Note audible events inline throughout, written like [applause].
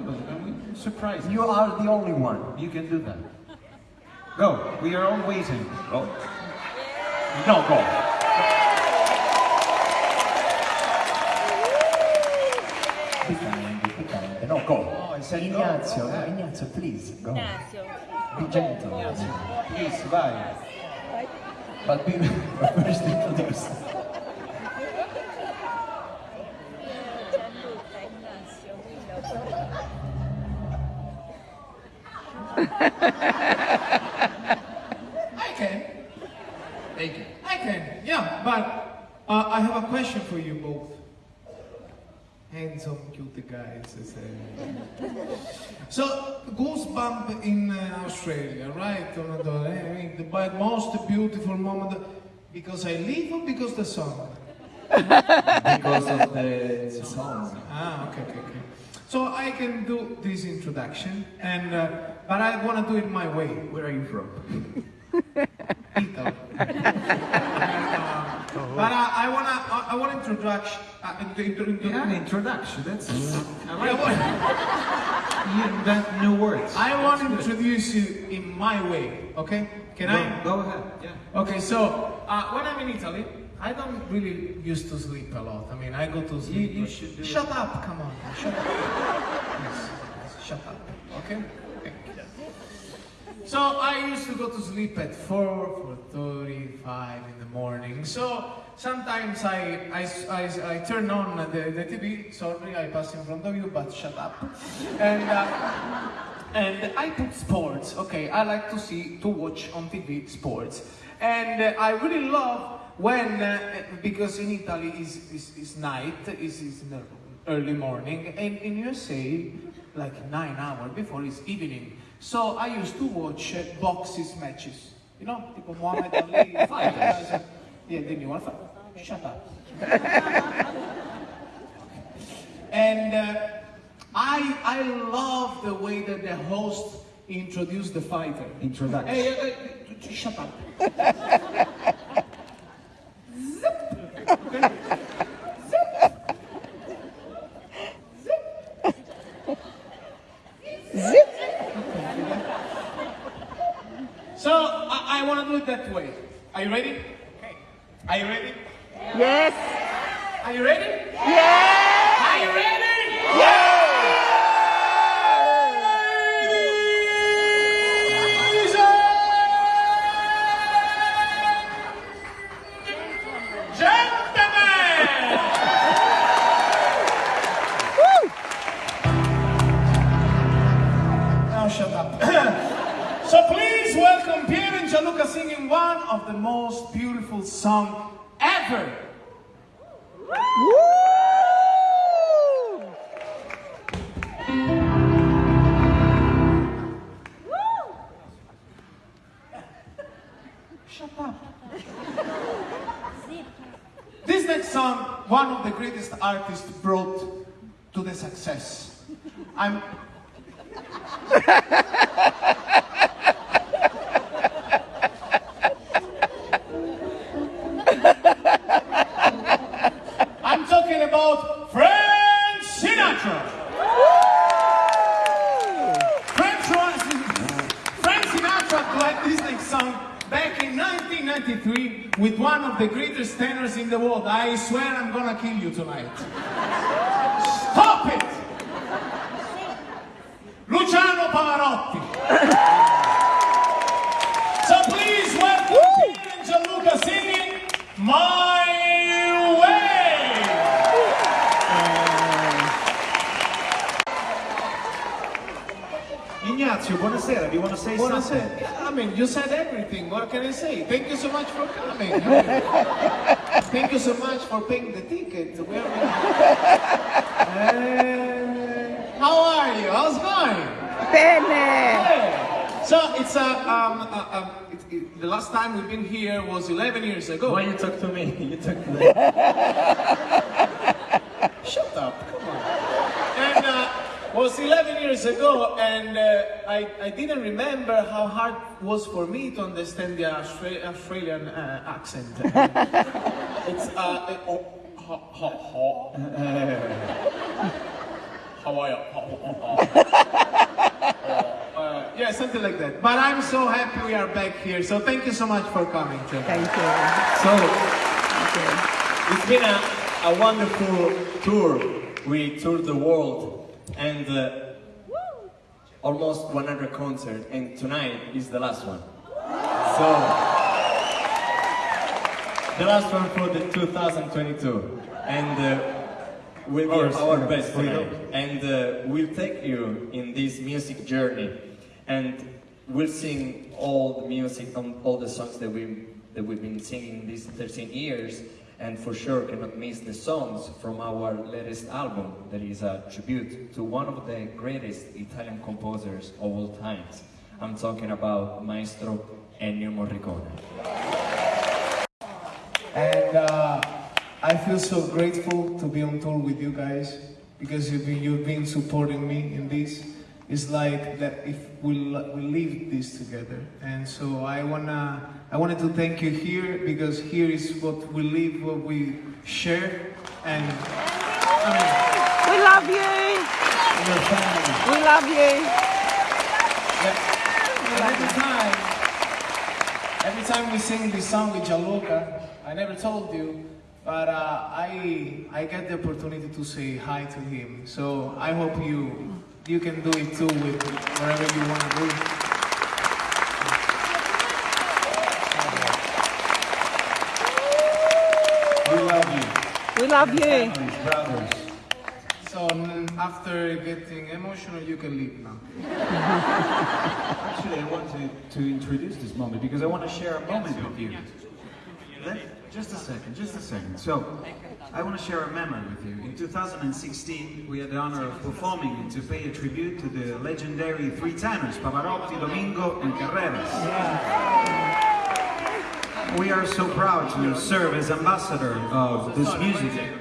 but uh, we surprise You are the only one. You can do that. Go. We are all waiting. Go. No, go. Be kind, be kind. No, go. Oh, I said. Ignazio, Go. Ignazio, please, go. Ignacio. Be gentle. Please, vai. But be but [laughs] first introduce. [laughs] I can. Thank you. I can, yeah, but uh, I have a question for you both. Handsome, cute guys. [laughs] So, Goosebump in uh, Australia, right? I mean, the most beautiful moment. Because I live or because the song? Because of the song. Ah, okay, okay, okay. So I can do this introduction, and uh, but I want to do it my way. Where are you from? [laughs] Italy. Uh, but I, I wanna, I, I want to introduce, uh, into, into, Yeah, introduction. That's. I I like want, that. You invent new words. I want to introduce you in my way, okay? Can I? Go, go ahead. Yeah. Okay, so uh, when I'm in Italy, I don't really used to sleep a lot. I mean, I go to sleep. you should do Shut up, come on. Shut up. Yes, yes, shut up. Okay? Okay. So I used to go to sleep at 4, 4.35 in the morning. So sometimes I, I, I, I turn on the, the TV. Sorry, I pass in front of you, but shut up. And, uh, and I put sports. Okay, I like to see, to watch on TV sports. And uh, I really love when, uh, because in Italy is, is, is night, is, is early morning, and in USA, like nine hours before is evening. So I used to watch uh, boxes matches. You know, tipo Muhammad Ali [laughs] fighters. Yeah, then you want to fight? Shut up. [laughs] and uh, I, I love the way that the host introduced the fighter. Introduction. Hey, uh, uh, shut up. [laughs] So I, I want to do it that way. Are you ready? Okay. Are you ready? Yes. Are you ready? Yes. Are you ready? One of the most beautiful songs ever. Woo! Shut up. This next song, one of the greatest artists brought to the success. I'm. [laughs] I'm talking about Frank Sinatra. Frank, Frank Sinatra played this next song back in 1993 with one of the greatest tenors in the world. I swear I'm gonna kill you tonight. Stop it! Luciano Pavarotti. so please welcome Piero and Gianluca singing My Way. Ignazio, buonasera. Do you want to say What I something? said, I mean, you said everything. What can I say? Thank you so much for coming. [laughs] Thank you so much for paying the ticket. Where Uh, how are you? How's it going? Bene. Hey. So it's a, um, a, a it, it, the last time we've been here was 11 years ago. Why you talk to me? [laughs] You talk to me. [laughs] Shut up, come on. And uh, was 11 years ago, and uh, I, I didn't remember how hard it was for me to understand the Austra- Australian uh, accent. [laughs] it's uh, uh, oh, ho, ho, ho. [laughs] How are you? [laughs] Uh, yeah, something like that. But I'm so happy we are back here. So thank you so much for coming. Thank you. So, it's been a, a wonderful tour. We toured the world and uh, almost 100 concerts, and tonight is the last one. So, the last one for the 2022, and uh, we'll give our best tonight, and uh, we'll take you in this music journey, and we'll sing all the music, um, all the songs that we that we've been singing these 13 years, and for sure cannot miss the songs from our latest album that is a tribute to one of the greatest Italian composers of all times. I'm talking about Maestro Ennio Morricone. And uh, I feel so grateful to be on tour with you guys because you've been, you've been supporting me in this. It's like that if we we live this together, and so I wanna I wanted to thank you here because here is what we live, what we share, and I mean, We love you. We love you. And every time, every time we sing this song with Gianluca, I never told you, but uh, I I get the opportunity to say hi to him. So I hope you you can do it too with whatever you want to do. We love you. We love you. Families, brothers. So mm, after getting emotional, you can leave now. Actually, I want to, to introduce this moment because I want to share a moment with you. Let- just a second, just a second. So, I want to share a memory with you. In 2016, we had the honor of performing and to pay a tribute to the legendary three tenors, Pavarotti, Domingo, and Carreras. We are so proud to serve as ambassador of this music.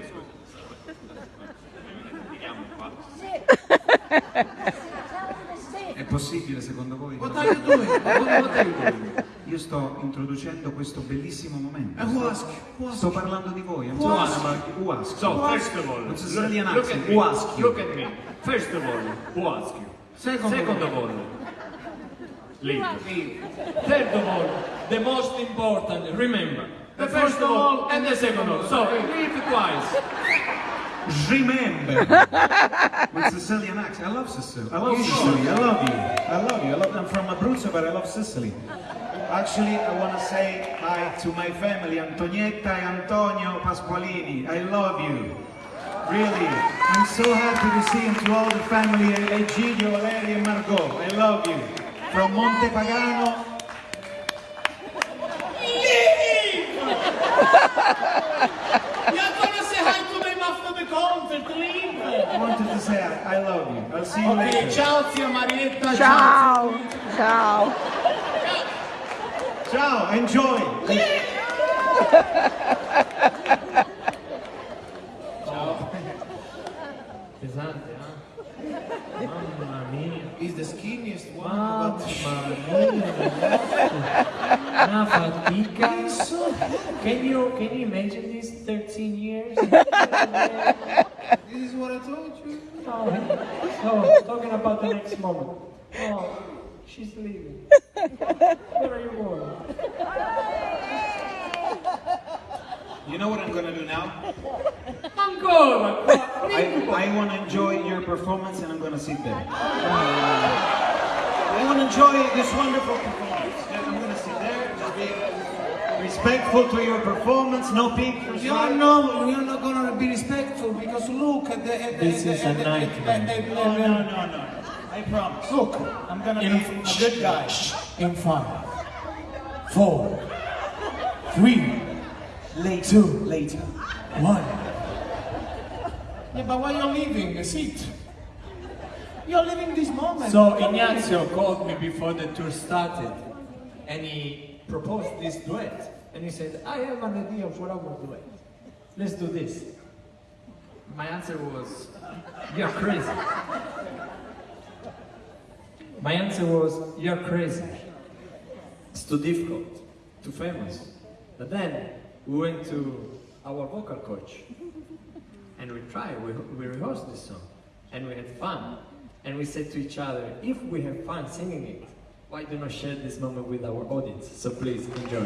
È possibile secondo voi? What are you doing? What, what are you doing? Io sto introducendo questo bellissimo momento. And who asked? Who asked? Sto parlando di voi. I'm Who you. Who asked? So, first of all, It's look accent. at me. Who asked you? Look at me. First of all, who asked you? Second, Second of all, leave. Third of all, the most important, remember, the first of all and the second of all. So, read twice. Remember. [laughs] With Sicilian accent. I love Sicily. I love Sicily. I love you. I love you. I love. I'm from Abruzzo, but I love Sicily. Actually, I want to say hi to my family, Antonietta and Antonio Pasqualini. I love you. Really. I'm so happy to see you to all the family, Egidio, Valeria, and Margot. I love you. From Monte Pagano. You're [laughs] gonna say hi to them after the concert, leave. I wanted to say I, I love you. I'll see you Okay, later. ciao zia Marietta. Ciao. Ciao. Ciao, enjoy. Pesante, eh? Mamma mia. He's the skinniest one. Mamma mia, ragazzi. Una fatica. Can you, can you imagine this 13 years? [laughs] this is what I told you. Oh, oh, talking about the next moment. Oh, she's leaving. Where are you going? You know what I'm gonna do now? Ancora! I, I want to enjoy your performance and I'm going to sit there. I want to enjoy this wonderful performance. Yeah, I'm going to sit there, just be respectful to your performance, no pictures. You are no, we are not gonna be respectful because look the. At the This at is the, a the- nightmare. at No, no, no, no. I promise. Look, I'm going to in, be a good guy. in five, four, three, Later. two, Later. one. Yeah, but why you're leaving? Sit. You're leaving this moment. So Ignazio called me before the tour started and he proposed this duet. And he said, I have an idea for our duet. Let's do this. My answer was, you're crazy. My answer was, you're crazy. It's too difficult, too famous. But then we went to our vocal coach and we tried, we, we rehearsed this song and we had fun. And we said to each other, if we have fun singing it, why do not share this moment with our audience? So please enjoy.